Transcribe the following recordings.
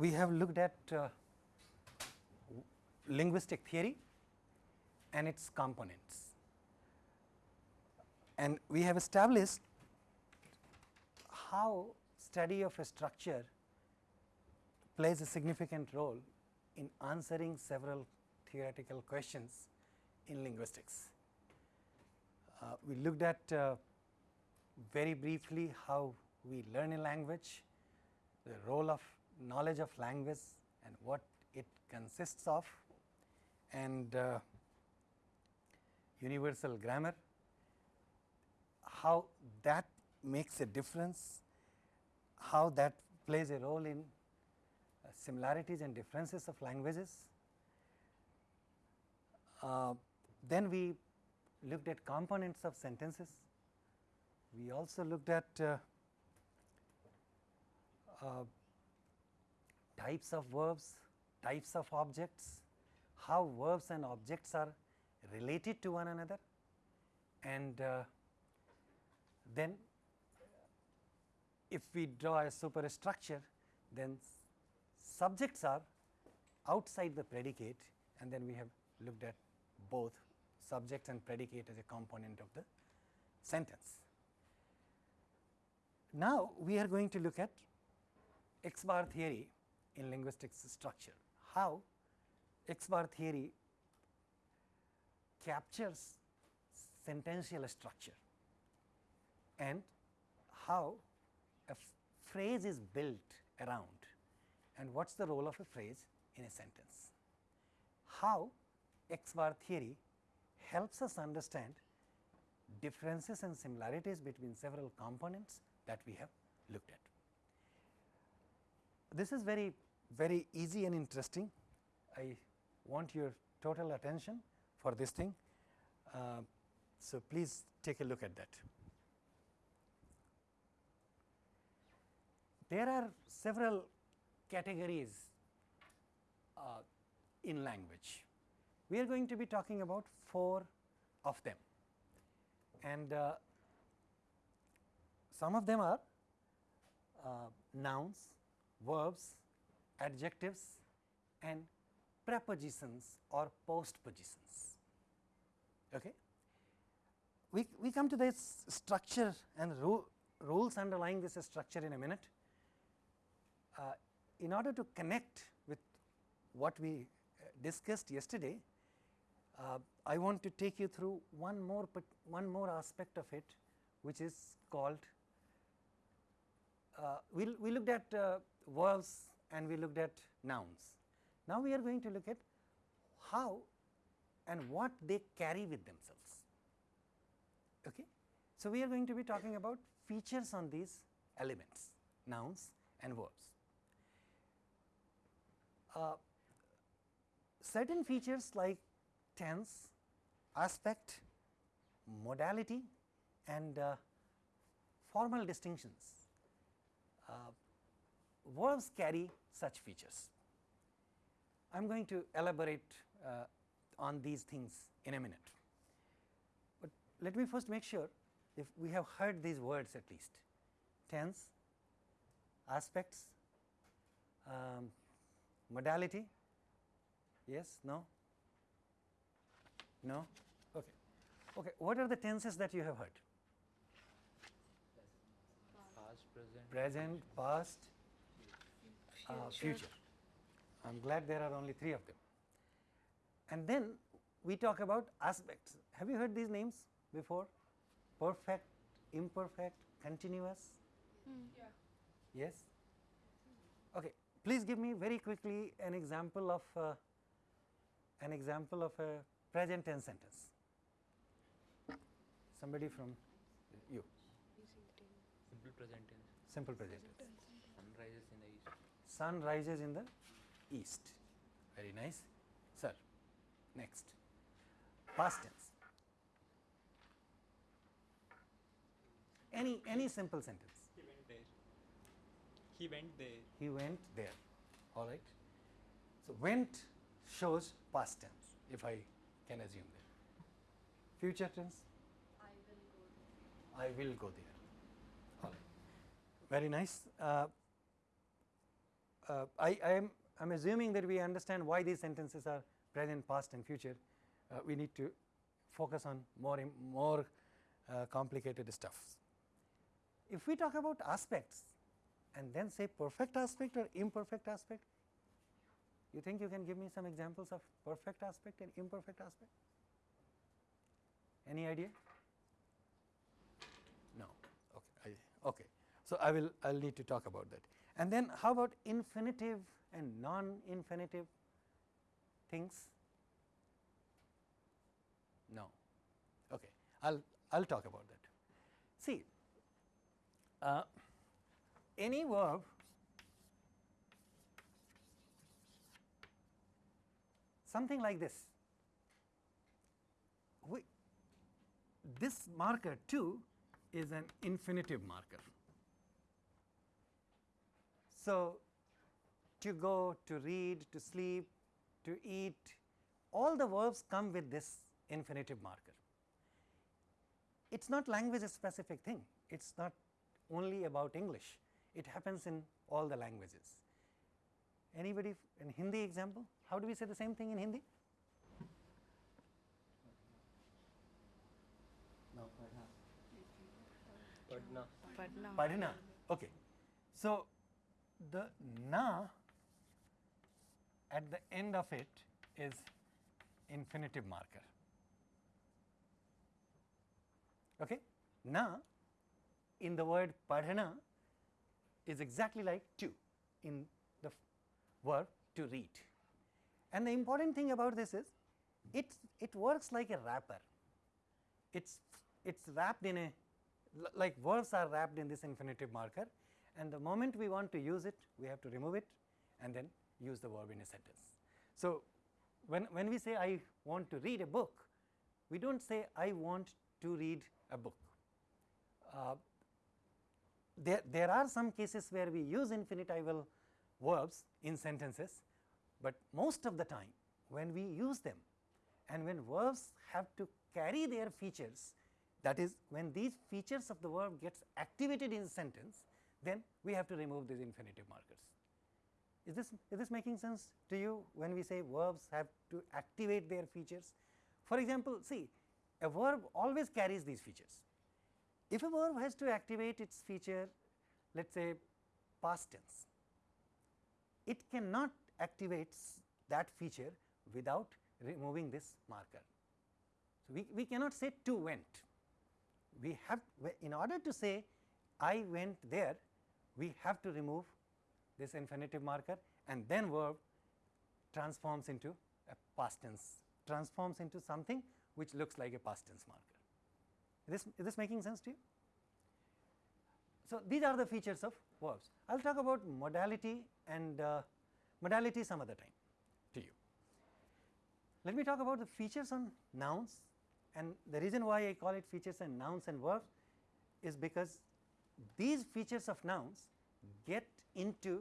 we have looked at uh, linguistic theory and its components. And we have established how study of a structure plays a significant role in answering several theoretical questions in linguistics. Uh, we looked at uh, very briefly how we learn a language, the role of knowledge of language and what it consists of and uh, universal grammar, how that makes a difference, how that plays a role in uh, similarities and differences of languages. Uh, then we looked at components of sentences. We also looked at uh, uh, types of verbs, types of objects, how verbs and objects are related to one another and uh, then if we draw a superstructure then subjects are outside the predicate and then we have looked at both subject and predicate as a component of the sentence. Now, we are going to look at X bar theory in linguistics structure, how X bar theory captures sentential structure and how a phrase is built around and what is the role of a phrase in a sentence. How X bar theory helps us understand differences and similarities between several components that we have looked at. This is very very easy and interesting. I want your total attention for this thing. Uh, so, please take a look at that. There are several categories uh, in language. We are going to be talking about four of them and uh, some of them are uh, nouns, verbs, adjectives and prepositions or postpositions. Okay. We, we come to this structure and ru rules underlying this structure in a minute. Uh, in order to connect with what we uh, discussed yesterday, uh, I want to take you through one more one more aspect of it which is called uh, we, we looked at uh, verbs and we looked at nouns. Now, we are going to look at how and what they carry with themselves. Okay. So, we are going to be talking about features on these elements nouns and verbs. Uh, certain features like tense, aspect, modality and uh, formal distinctions uh, verbs carry such features. I am going to elaborate uh, on these things in a minute, but let me first make sure if we have heard these words at least tense, aspects, um, modality, yes, no, no, okay. Okay, what are the tenses that you have heard? Past, present, present, past, uh, future. I am glad there are only three of them. And then we talk about aspects. Have you heard these names before? Perfect, imperfect, continuous? Mm. Yeah. Yes? Okay. Please give me very quickly an example of uh, an example of a present tense sentence. Somebody from you. simple present tense. Simple present tense. Sun rises in the east. Sun rises in the east. Very nice. Sir, next. Past tense. Any any simple sentence. He went there. He went there. He went there. All right. So went shows past tense. If I can assume that. Future tense. I will go there. I will go there. All right. Very nice. Uh, uh, I, I am I am assuming that we understand why these sentences are present, past and future. Uh, we need to focus on more im- more uh, complicated stuff. If we talk about aspects and then say perfect aspect or imperfect aspect, you think you can give me some examples of perfect aspect and imperfect aspect? Any idea? No. Okay. I, okay. So I will I will need to talk about that. And then how about infinitive and non-infinitive things? No. Okay. I'll I'll talk about that. See, uh, any verb something like this. We, this marker to is an infinitive marker. So, to go, to read, to sleep, to eat, all the verbs come with this infinitive marker. It is not language specific thing, it is not only about English, it happens in all the languages. Anybody in Hindi example? How do we say the same thing in Hindi? No, Padna. Padna. Padna. Okay. So, the na at the end of it is infinitive marker. Okay? Na in the word padhana is exactly like to in the verb to read. And the important thing about this is it it works like a wrapper. It's it's wrapped in a like verbs are wrapped in this infinitive marker and the moment we want to use it we have to remove it and then use the verb in a sentence. So, when, when we say I want to read a book we do not say I want to read a book. Uh, there, there are some cases where we use infinitival verbs in sentences, but most of the time when we use them and when verbs have to carry their features that is when these features of the verb gets activated in sentence then we have to remove these infinitive markers. Is this is this making sense to you when we say verbs have to activate their features? For example, see a verb always carries these features. If a verb has to activate its feature let us say past tense, it cannot activate that feature without removing this marker. So, we, we cannot say to went, we have in order to say I went there, we have to remove this infinitive marker and then verb transforms into a past tense, transforms into something which looks like a past tense marker. Is this, is this making sense to you? So, these are the features of verbs. I will talk about modality and uh, modality some other time to you. Let me talk about the features on nouns and the reason why I call it features and nouns and verbs is because these features of nouns get into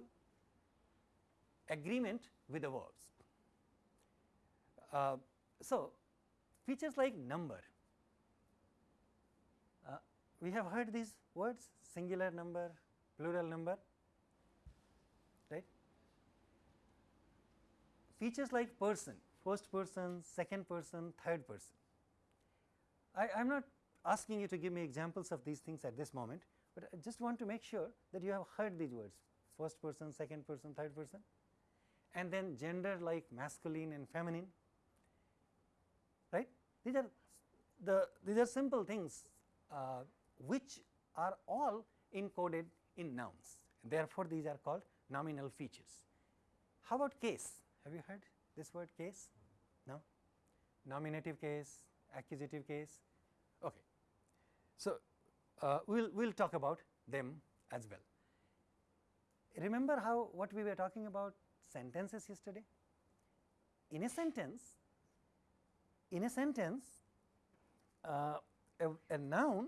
agreement with the verbs. Uh, so, features like number, uh, we have heard these words singular number, plural number, right. Features like person, first person, second person, third person. I am not asking you to give me examples of these things at this moment, but I just want to make sure that you have heard these words first person, second person, third person and then gender like masculine and feminine right. These are the these are simple things uh, which are all encoded in nouns therefore, these are called nominal features. How about case? Have you heard this word case? No? Nominative case, accusative case? Okay. So, uh, we will we'll talk about them as well. Remember how what we were talking about sentences yesterday? In a sentence, in a sentence, uh, a, a noun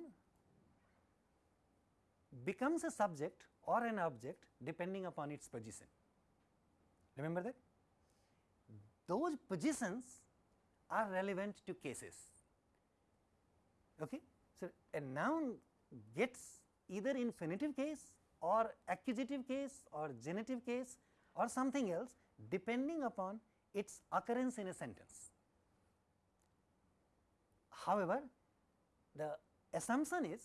becomes a subject or an object depending upon its position. Remember that? Those positions are relevant to cases. Okay? So, a noun gets either infinitive case or accusative case or genitive case or something else depending upon its occurrence in a sentence. However, the assumption is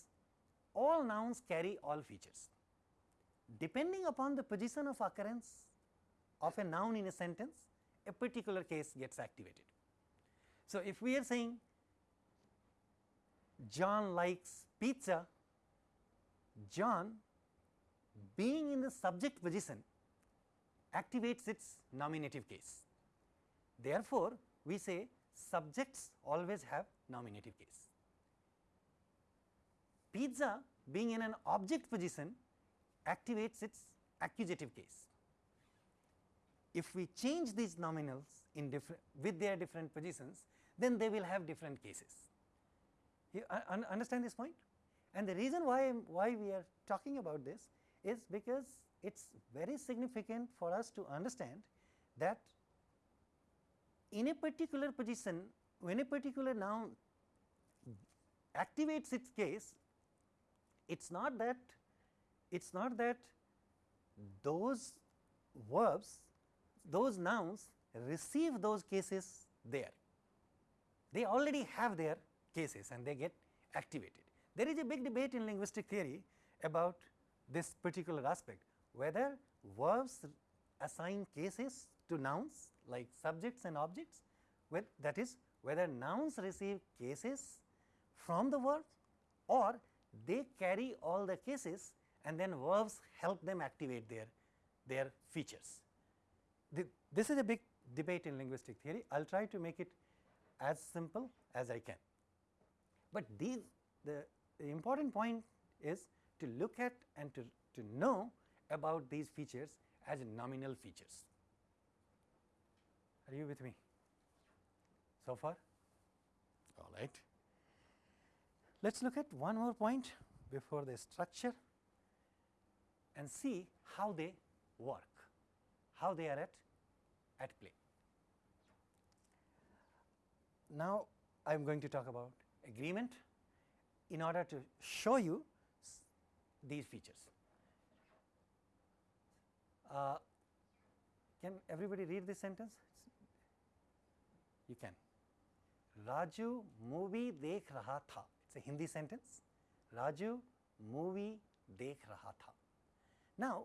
all nouns carry all features. Depending upon the position of occurrence of a noun in a sentence, a particular case gets activated. So, if we are saying John likes pizza, John being in the subject position activates its nominative case. Therefore, we say subjects always have nominative case. Pizza being in an object position activates its accusative case. If we change these nominals in different with their different positions, then they will have different cases. You un understand this point? And the reason why, why we are talking about this is because it is very significant for us to understand that in a particular position, when a particular noun activates its case, it is not that it is not that those verbs, those nouns receive those cases there. They already have their cases and they get activated. There is a big debate in linguistic theory about this particular aspect, whether verbs assign cases to nouns like subjects and objects, with that is whether nouns receive cases from the verbs or they carry all the cases and then verbs help them activate their, their features. The, this is a big debate in linguistic theory. I will try to make it as simple as I can. But these the, the important point is to look at and to, to know about these features as nominal features. Are you with me so far? All right. Let us look at one more point before the structure and see how they work, how they are at, at play. Now, I am going to talk about agreement in order to show you these features. Uh, can everybody read this sentence? You can. Raju movie dekh raha tha. It's a Hindi sentence. Raju movie dekh raha tha. Now,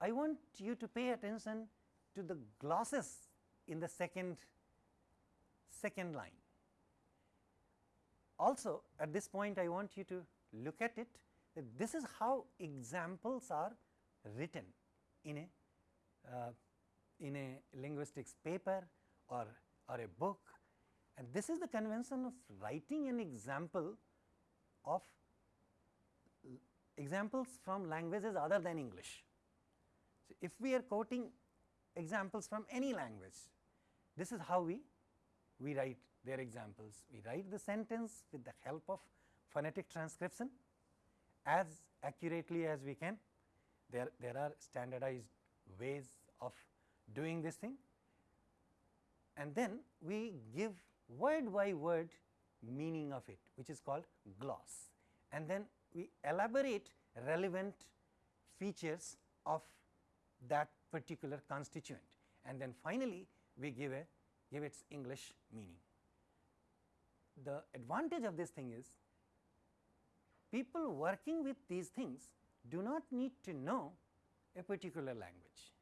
I want you to pay attention to the glosses in the second second line. Also at this point I want you to look at it this is how examples are written in a uh, in a linguistics paper or, or a book and this is the convention of writing an example of examples from languages other than English. So, if we are quoting examples from any language, this is how we, we write their examples. We write the sentence with the help of phonetic transcription as accurately as we can. There, there are standardized ways of doing this thing and then we give word by word meaning of it which is called gloss and then we elaborate relevant features of that particular constituent and then finally we give a give its English meaning. The advantage of this thing is people working with these things do not need to know a particular language.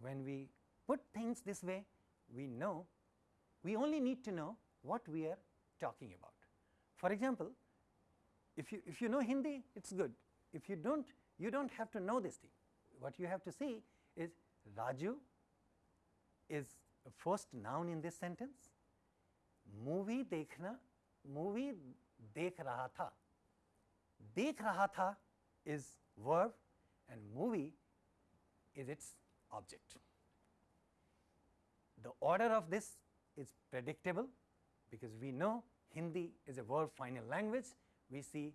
When we put things this way, we know we only need to know what we are talking about. For example, if you if you know Hindi, it is good. If you do not, you do not have to know this thing. What you have to see is Raju is a first noun in this sentence. Movie dekhna, movie dekh raha tha. Dekh raha tha is verb and movie is its object. The order of this is predictable because we know Hindi is a verb final language. We see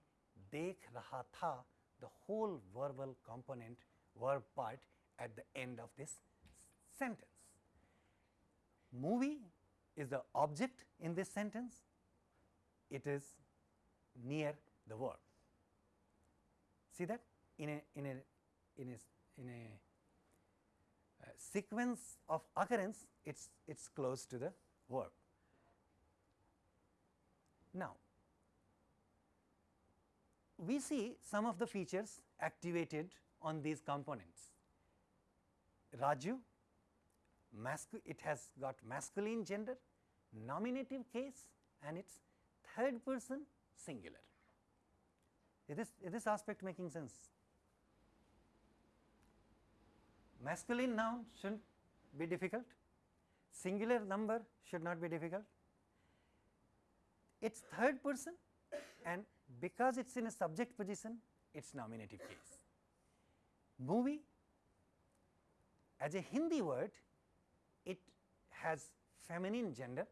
dekh raha tha the whole verbal component verb part at the end of this sentence. Movie is the object in this sentence, it is near the verb. See that in a in a in a in a uh, sequence of occurrence it's it's close to the verb. Now, we see some of the features activated on these components. Raju, it has got masculine gender, nominative case and its third person singular. Is this, is this aspect making sense? Masculine noun should not be difficult, singular number should not be difficult. Its third person and because it is in a subject position, it is nominative case. Movie as a Hindi word, it has feminine gender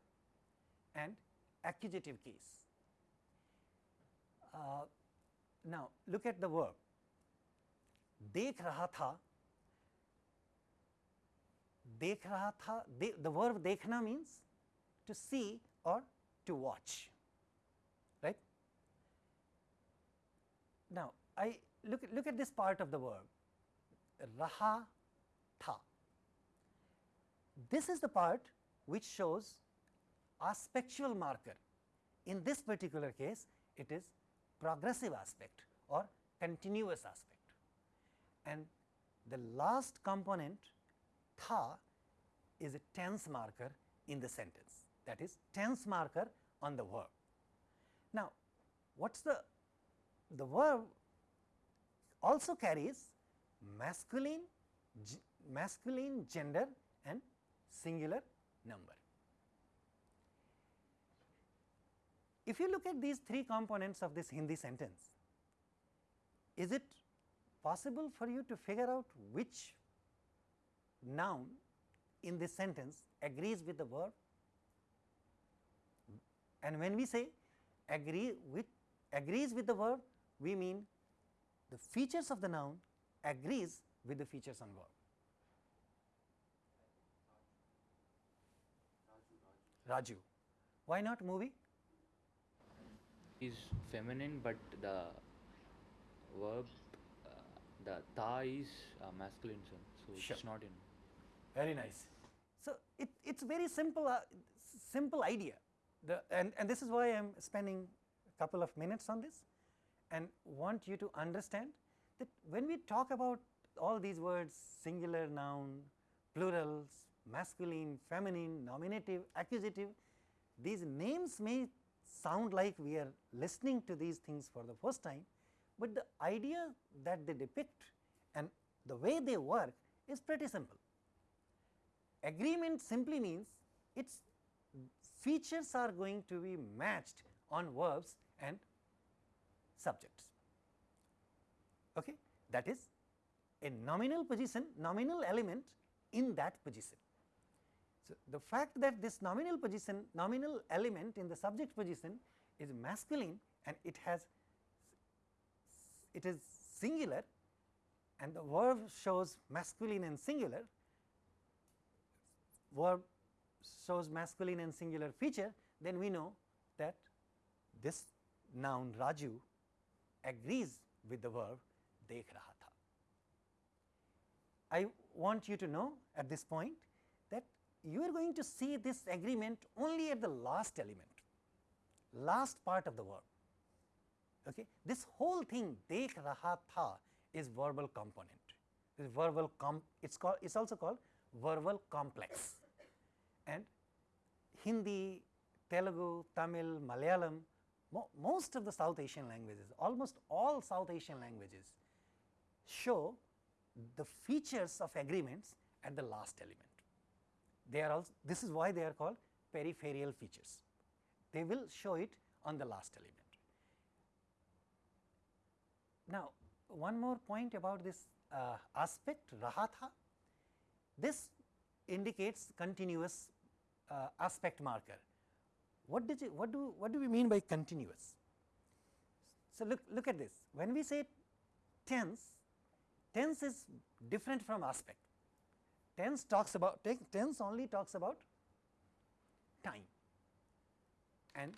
and accusative case. Uh, now, look at the verb देख रहा था देख रहा था दे, the verb देखना means to see or to watch right now i look look at this part of the verb raha tha this is the part which shows aspectual marker in this particular case it is progressive aspect or continuous aspect and the last component tha is a tense marker in the sentence that is tense marker on the verb. Now, what is the the verb also carries masculine masculine gender and singular number. If you look at these three components of this Hindi sentence, is it possible for you to figure out which noun in this sentence agrees with the verb? And when we say agree with agrees with the verb, we mean the features of the noun agrees with the features on verb. Raju. Why not movie? Is feminine, but the verb, uh, the ta is uh, masculine. So Sure. it's not in. Very nice. So, it it's very simple uh, simple idea the and, and this is why I am spending a couple of minutes on this and want you to understand that when we talk about all these words singular noun, plurals, masculine, feminine, nominative, accusative, these names may sound like we are listening to these things for the first time, but the idea that they depict and the way they work is pretty simple. Agreement simply means its features are going to be matched on verbs and subjects. Okay? That is a nominal position, nominal element in that position. So, the fact that this nominal position, nominal element in the subject position is masculine and it has it is singular and the verb shows masculine and singular, verb shows masculine and singular feature, then we know that this noun Raju agrees with the verb dekh raha tha. I want you to know at this point you are going to see this agreement only at the last element, last part of the verb. Okay. This whole thing dekh raha tha is verbal component. This verbal com it's called it's also called verbal complex and Hindi, Telugu, Tamil, Malayalam, mo most of the South Asian languages, almost all South Asian languages show the features of agreements at the last element. They are also, this is why they are called peripheral features. They will show it on the last element. Now, one more point about this uh, aspect rahatha, this indicates continuous uh, aspect marker. What did you, what do what do we mean by continuous? So look look at this. When we say tense, tense is different from aspect. Tense talks about tense only talks about time and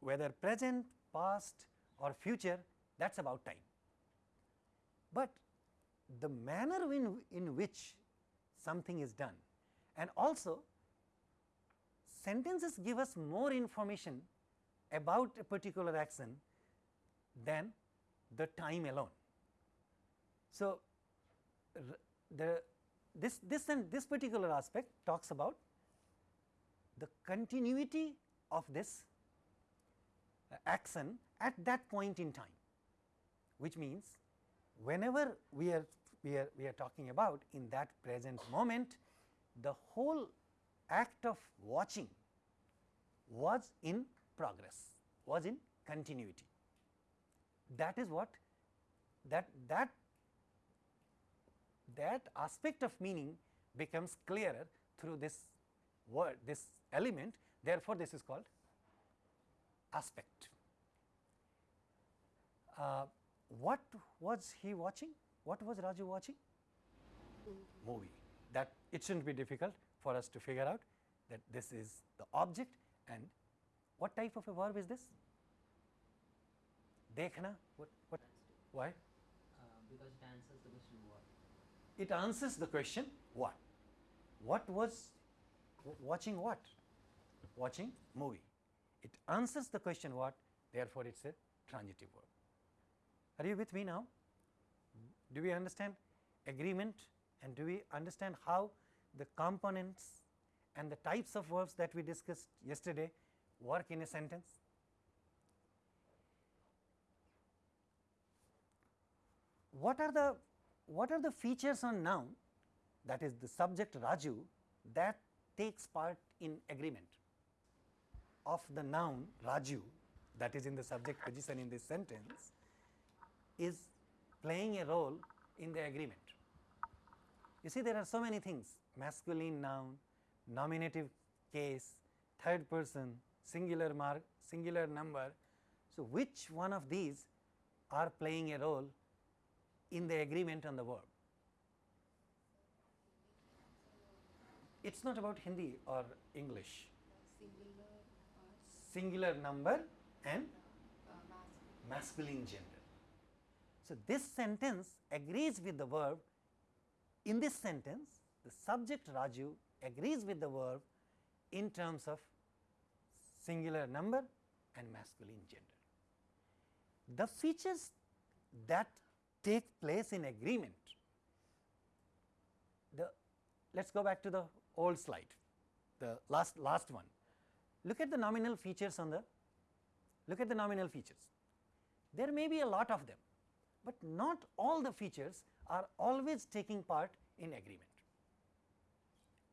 whether present, past or future that is about time. But the manner in, in which something is done and also sentences give us more information about a particular action than the time alone. So, the this this and this particular aspect talks about the continuity of this uh, action at that point in time, which means whenever we are we are we are talking about in that present moment the whole act of watching was in progress was in continuity. That is what that that that aspect of meaning becomes clearer through this word this element. Therefore this is called aspect. Uh, what was he watching? What was raju watching? Movie. That it shouldn't be difficult for us to figure out that this is the object and what type of a verb is this? Dekhna? What what why? Uh, because it answers the question. It answers the question what? What was watching what? Watching movie. It answers the question what? Therefore it's a transitive verb are you with me now? Do we understand agreement? And do we understand how the components and the types of verbs that we discussed yesterday work in a sentence? What are the what are the features on noun that is the subject Raju that takes part in agreement of the noun Raju that is in the subject position in this sentence is playing a role in the agreement. You see there are so many things masculine noun, nominative case, third person, singular mark, singular number. So, which one of these are playing a role in the agreement on the verb. It is not about Hindi or English, Singular number and masculine gender. So, this sentence agrees with the verb in this sentence the subject Raju agrees with the verb in terms of singular number and masculine gender. The features that take place in agreement, the let us go back to the old slide, the last last one. Look at the nominal features on the look at the nominal features. There may be a lot of them, but not all the features are always taking part in agreement.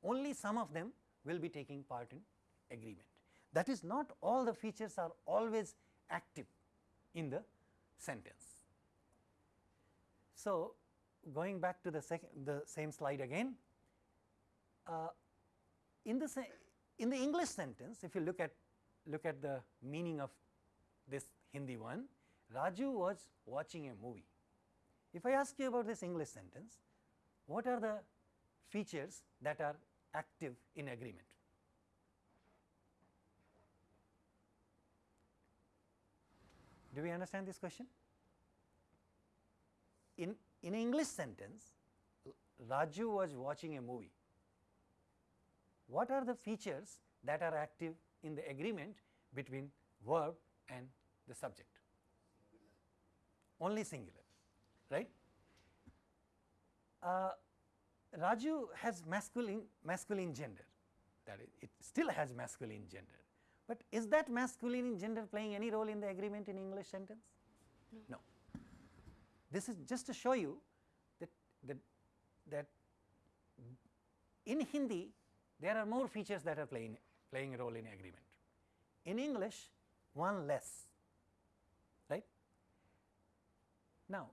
Only some of them will be taking part in agreement. That is not all the features are always active in the sentence. So, going back to the the same slide again, uh, in the in the English sentence if you look at look at the meaning of this Hindi one, Raju was watching a movie. If I ask you about this English sentence, what are the features that are active in agreement? Do we understand this question? In, in English sentence, Raju was watching a movie. What are the features that are active in the agreement between verb and the subject? Only singular, right? Uh, Raju has masculine masculine gender, that is, it still has masculine gender, but is that masculine gender playing any role in the agreement in English sentence? No. This is just to show you that that that in Hindi there are more features that are playing playing a role in agreement. In English, one less, right? Now,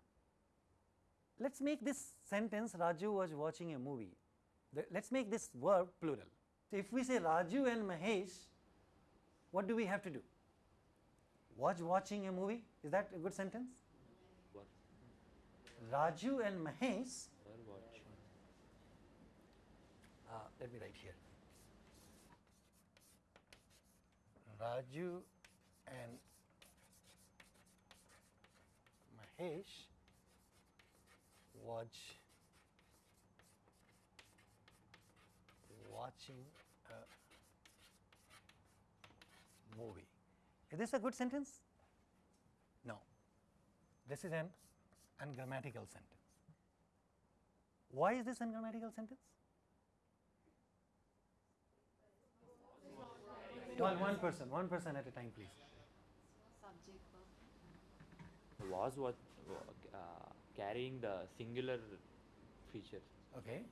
let us make this sentence Raju was watching a movie. Let us make this verb plural. So, if we say Raju and Mahesh, what do we have to do? Was watching a movie, is that a good sentence? What? Raju and Mahesh, Were watching. uh, let me write here. Raju and Mahesh watch watching a movie. Is this a good sentence? No. This is an ungrammatical sentence. Why is this ungrammatical sentence? One, one person, one person at a time, please. Subject verb. Was what uh, carrying the singular feature. Okay.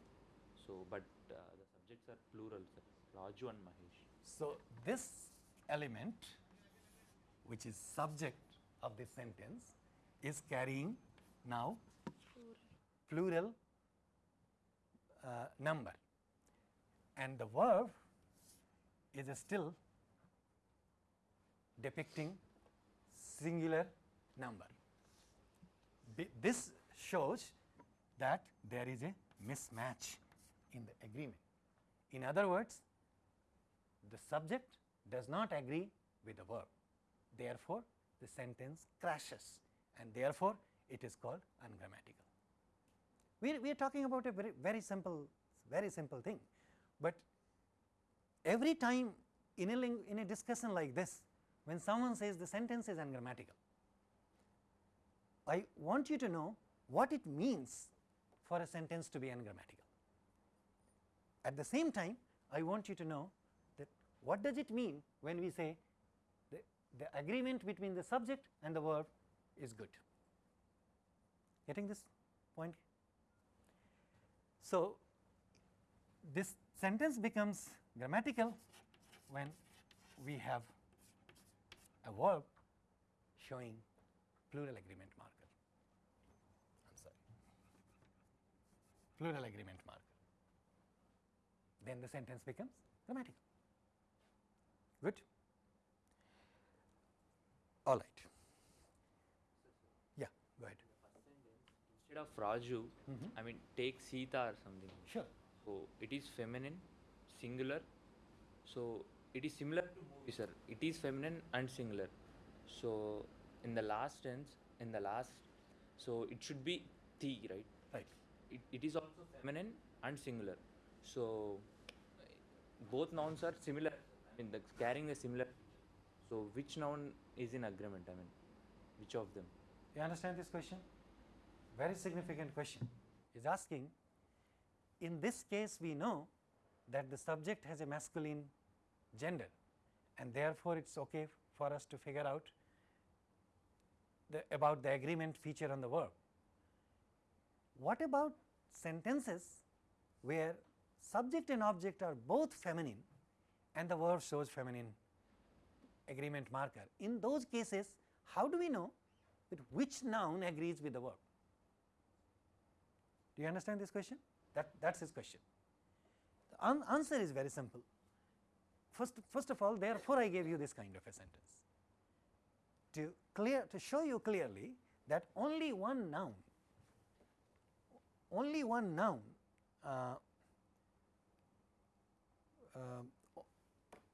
So, but uh, the subjects are plural. Sir. Raju and Mahesh. So, this element which is subject of this sentence is carrying now plural uh, number and the verb is still depicting singular number. This shows that there is a mismatch in the agreement. In other words, the subject does not agree with the verb. Therefore, the sentence crashes and therefore, it is called ungrammatical. We, we are talking about a very, very simple, very simple thing, but every time in a, in a discussion like this, when someone says the sentence is ungrammatical, I want you to know what it means for a sentence to be ungrammatical. At the same time, I want you to know that what does it mean when we say the, the agreement between the subject and the verb is good. Getting this point? So, this sentence becomes grammatical when we have a verb showing plural agreement marker. I am sorry, plural agreement marker. Then the sentence becomes grammatical. Good? All right. Yeah, go ahead. Instead of Raju, Mhm. I mean take Sita or something. Sure. So it is feminine, singular. So it is similar to movie, sir. It is feminine and singular. So in the last tense, in the last, so it should be the, right? Right. It, it is also feminine and singular. So both nouns are similar. I mean, the, carrying a similar. So which noun is in agreement? I mean, which of them? You understand this question? Very significant question. Is asking, in this case we know that the subject has a masculine gender and therefore it is okay for us to figure out the, about the agreement feature on the verb. What about sentences where subject and object are both feminine and the verb shows feminine agreement marker? In those cases, how do we know that which noun agrees with the verb? Do you understand this question? That that is his question. The an answer is very simple. First, first of all, therefore, I gave you this kind of a sentence to clear to show you clearly that only one noun, only one noun, uh, o-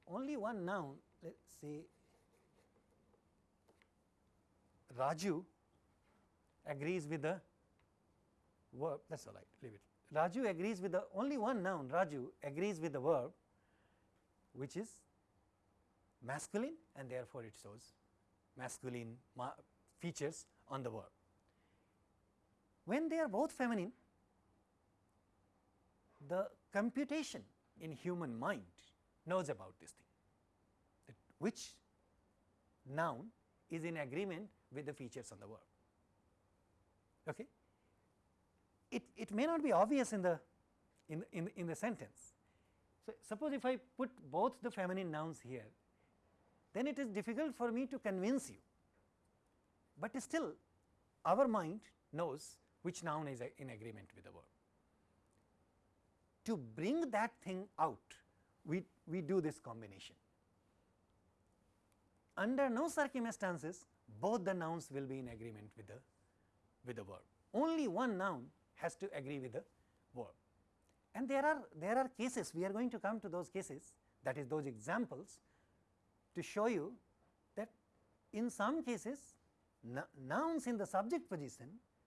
only one noun. Let us say Raju agrees with the verb that is all right leave it. Raju agrees with the only one noun Raju agrees with the verb which is masculine and therefore it shows masculine ma features on the verb. When they are both feminine the computation in human mind knows about this thing which noun is in agreement with the features on the verb. Okay? It, it may not be obvious in the in, in, in the sentence. So, suppose if I put both the feminine nouns here, then it is difficult for me to convince you, but still our mind knows which noun is in agreement with the verb. To bring that thing out, we, we do this combination. Under no circumstances, both the nouns will be in agreement with the, with the verb. Only one noun has to agree with the verb. And there are, there are cases, we are going to come to those cases, that is those examples to show you that in some cases nouns in the subject position,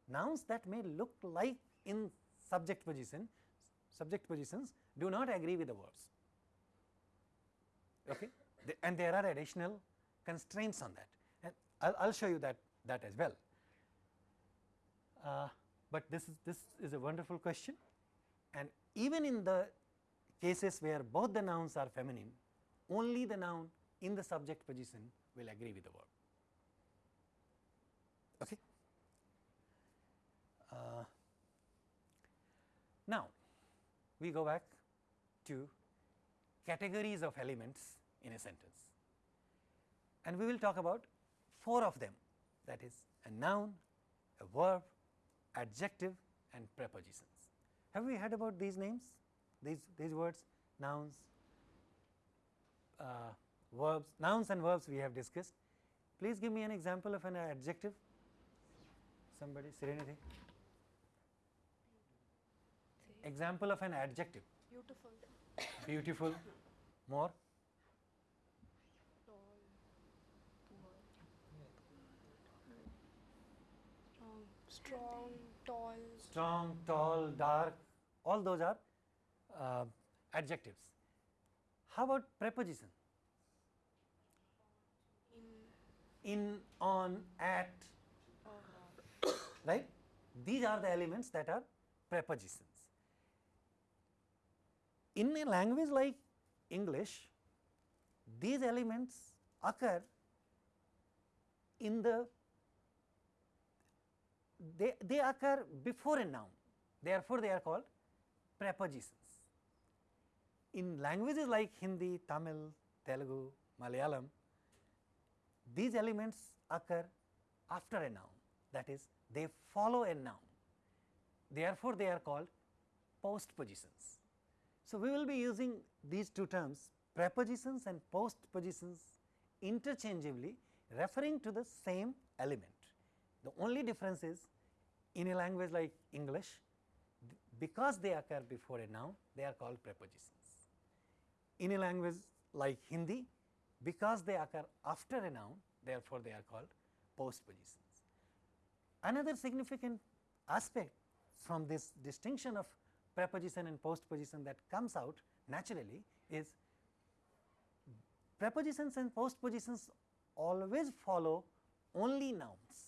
nouns that may look like in subject position subject positions do not agree with the verbs. Okay? And there are additional constraints on that and I will show you that that as well. Uh, but this is this is a wonderful question and even in the cases where both the nouns are feminine only the noun in the subject position will agree with the verb. Okay. Uh, now, we go back to categories of elements in a sentence and we will talk about four of them that is a noun, a verb, adjective and prepositions. Have we heard about these names, these, these words, nouns, uh, verbs, nouns and verbs we have discussed. Please give me an example of an adjective, somebody, Serenity. Example of an adjective. Beautiful. Beautiful, more. Um, strong, tall. strong, tall, dark, all those are uh, adjectives. How about preposition? In. In, on, at, right? These are the elements that are prepositions. In a language like English, these elements occur in the they, they occur before a noun therefore, they are called prepositions. In languages like Hindi, Tamil, Telugu, Malayalam, these elements occur after a noun that is they follow a noun therefore, they are called postpositions. So, we will be using these two terms prepositions and postpositions interchangeably referring to the same element. The only difference is in a language like English because they occur before a noun they are called prepositions. In a language like Hindi because they occur after a noun therefore, they are called postpositions. Another significant aspect from this distinction of preposition and postposition that comes out naturally is prepositions and postpositions always follow only nouns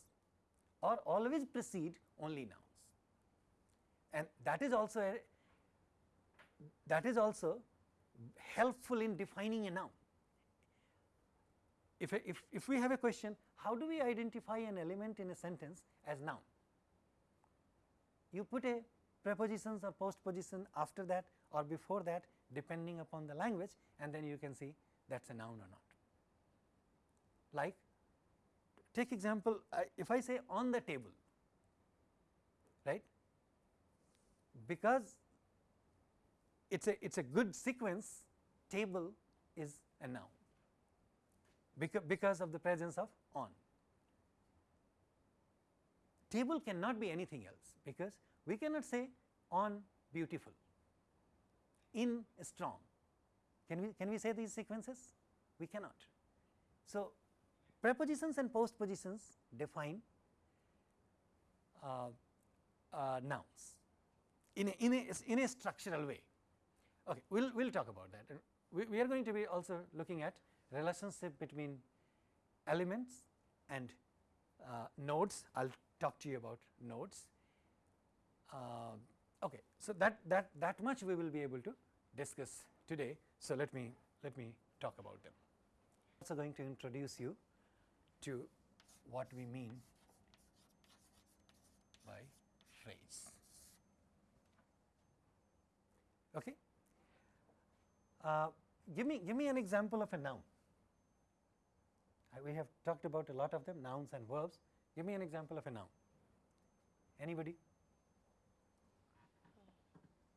or always precede only nouns and that is also a that is also helpful in defining a noun. If, if, if we have a question how do we identify an element in a sentence as noun? You put a prepositions or postposition after that or before that depending upon the language and then you can see that is a noun or not. Like take example uh, if I say on the table right because it is a it is a good sequence table is a noun because, because of the presence of on. Table cannot be anything else because we cannot say on beautiful, in strong. Can we can we say these sequences? We cannot. So, prepositions and postpositions define uh, uh, nouns in a, in a in a structural way. Okay, we'll we'll talk about that. We, we are going to be also looking at relationship between elements and uh, nodes. I'll talk to you about nodes. Uh, okay, so that that that much we will be able to discuss today. So let me let me talk about them. Also going to introduce you to what we mean by phrase. Okay. Uh, give me give me an example of a noun. Uh, we have talked about a lot of them nouns and verbs. Give me an example of a noun. Anybody?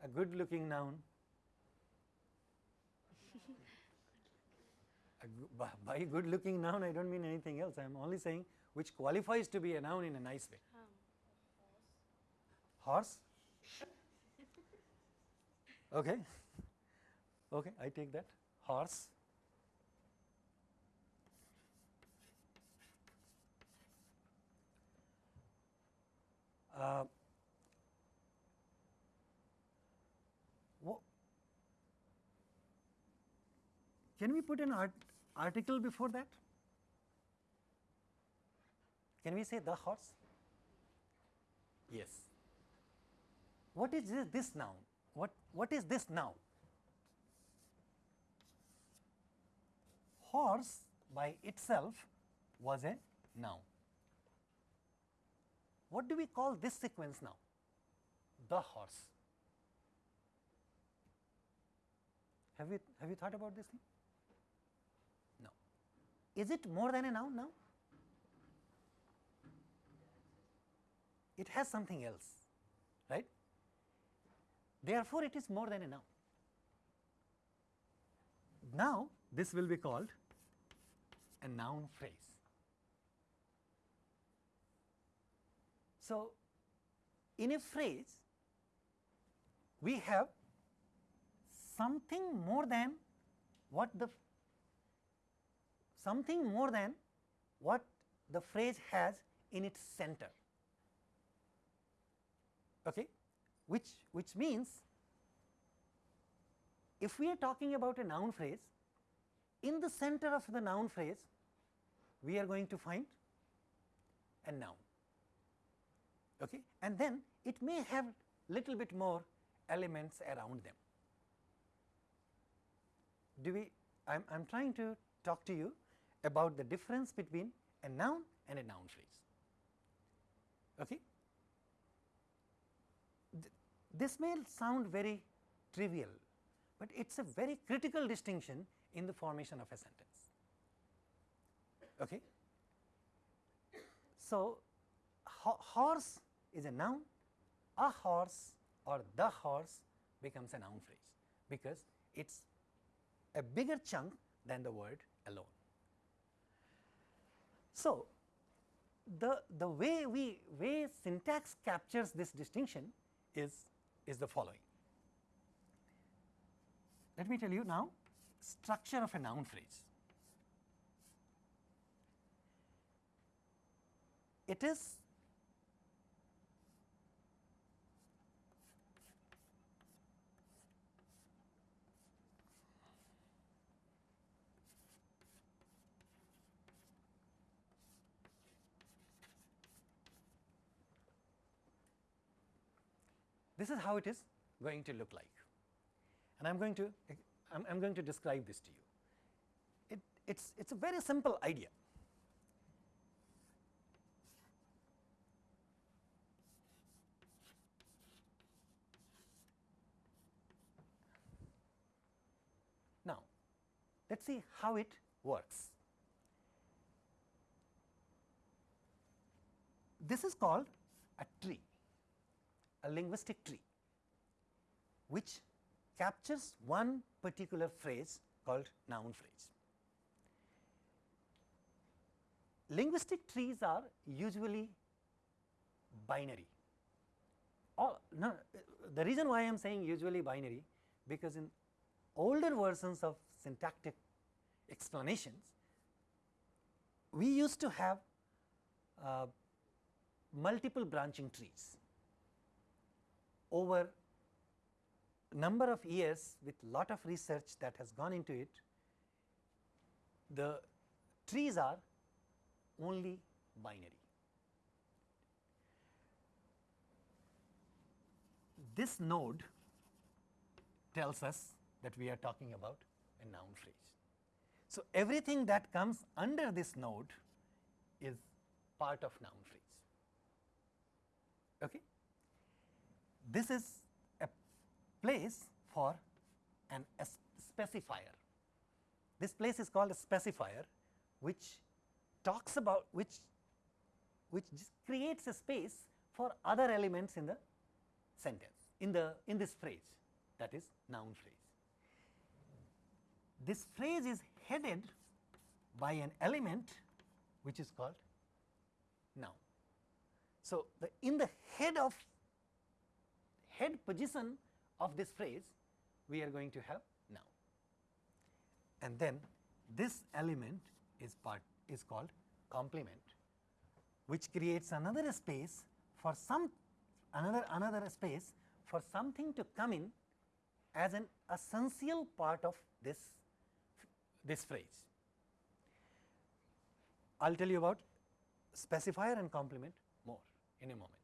A good looking noun. by good looking noun I don't mean anything else. I am only saying which qualifies to be a noun in a nice way. Um, horse? okay. okay, I take that. Horse. Uh, can we put an art article before that? Can we say the horse? Yes. What is this, this noun? What, what is this now? Horse by itself was a noun. What do we call this sequence now? The horse. Have you, have you thought about this thing? Is it more than a noun now? It has something else, right? Therefore, it is more than a noun. Now, this will be called a noun phrase. So, in a phrase, we have something more than what the something more than what the phrase has in its center. Okay? Which which means if we are talking about a noun phrase in the center of the noun phrase we are going to find a noun. Okay? And then it may have little bit more elements around them. Do we I am trying to talk to you about the difference between a noun and a noun phrase. Okay. Th this may sound very trivial, but it is a very critical distinction in the formation of a sentence. Okay. So, ho horse is a noun, a horse or the horse becomes a noun phrase, because it is a bigger chunk than the word alone. So, the, the way we way syntax captures this distinction is, is the following. Let me tell you now structure of a noun phrase. It is This is how it is going to look like and I am going to I am I'm going to describe this to you. It it's it's a very simple idea. Now, let us see how it works. This is called a tree a linguistic tree which captures one particular phrase called noun phrase. Linguistic trees are usually binary. All, no, the reason why I am saying usually binary because in older versions of syntactic explanations, we used to have uh, multiple branching trees over number of years with lot of research that has gone into it, the trees are only binary. This node tells us that we are talking about a noun phrase. So, everything that comes under this node is part of noun phrase. Okay? This is a place for an specifier. This place is called a specifier which talks about which which creates a space for other elements in the sentence in the in this phrase that is noun phrase. This phrase is headed by an element which is called noun. So, the in the head of head position of this phrase we are going to have noun. And then this element is part is called complement which creates another space for some another another space for something to come in as an essential part of this this phrase. I will tell you about specifier and complement more in a moment,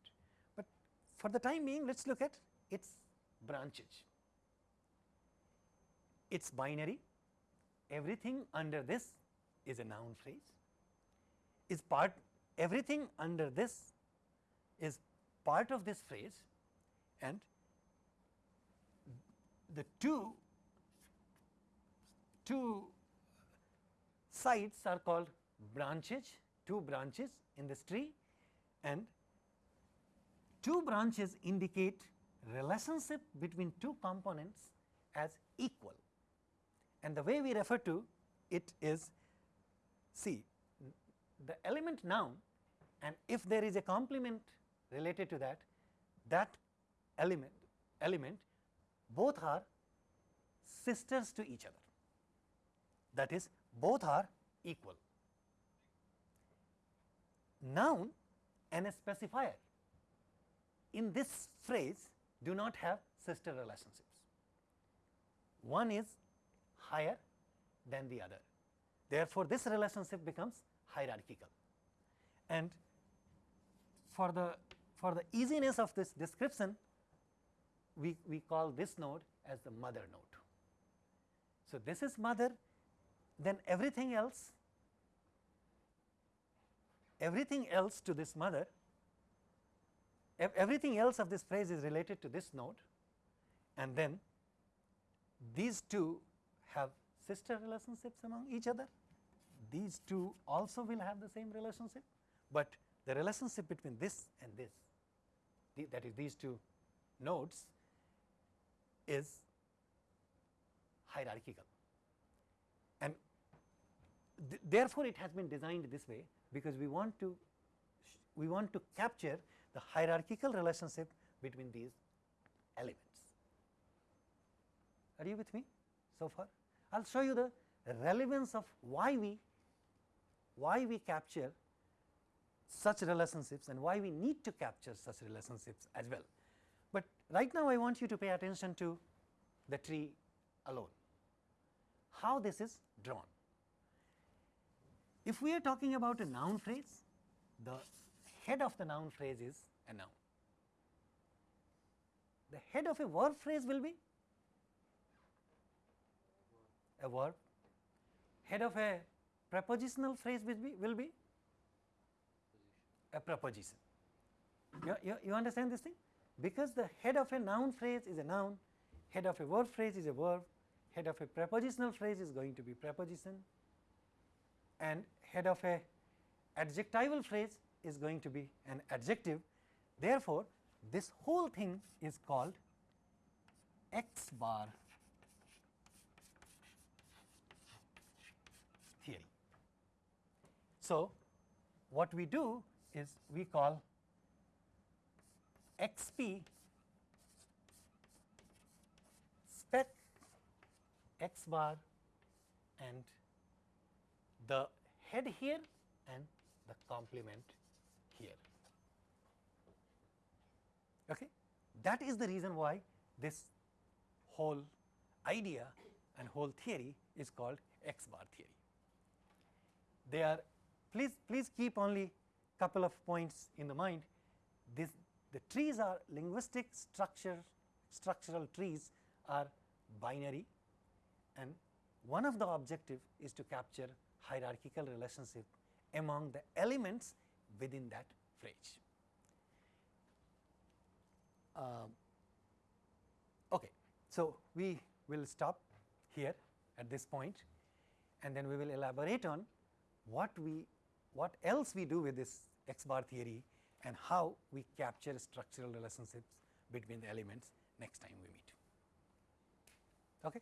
for the time being let us look at its branches. It is binary, everything under this is a noun phrase, is part everything under this is part of this phrase. And the two two sides are called branches two branches in this tree. And two branches indicate relationship between two components as equal and the way we refer to it is see the element noun and if there is a complement related to that that element element both are sisters to each other that is both are equal. Noun and a specifier in this phrase do not have sister relationships. One is higher than the other. Therefore, this relationship becomes hierarchical and for the for the easiness of this description we, we call this node as the mother node. So, this is mother then everything else everything else to this mother everything else of this phrase is related to this node and then these two have sister relationships among each other. These two also will have the same relationship, but the relationship between this and this the, that is these two nodes is hierarchical. And th therefore, it has been designed this way because we want to we want to capture the hierarchical relationship between these elements. Are you with me so far? I will show you the relevance of why we why we capture such relationships and why we need to capture such relationships as well. But right now I want you to pay attention to the tree alone, how this is drawn. If we are talking about a noun phrase, the head of the noun phrase is a noun. The head of a verb phrase will be a verb, head of a prepositional phrase will be, will be a preposition. You, you, you understand this thing? Because the head of a noun phrase is a noun, head of a verb phrase is a verb, head of a prepositional phrase is going to be preposition and head of a adjectival phrase is going to be an adjective. Therefore, this whole thing is called X bar theory. So, what we do is we call XP spec X bar and the head here and the complement here. Okay? That is the reason why this whole idea and whole theory is called X bar theory. They are please please keep only couple of points in the mind this the trees are linguistic structure structural trees are binary and one of the objective is to capture hierarchical relationship among the elements within that phrase. Um, okay. So, we will stop here at this point and then we will elaborate on what we what else we do with this X bar theory and how we capture structural relationships between the elements next time we meet. Okay.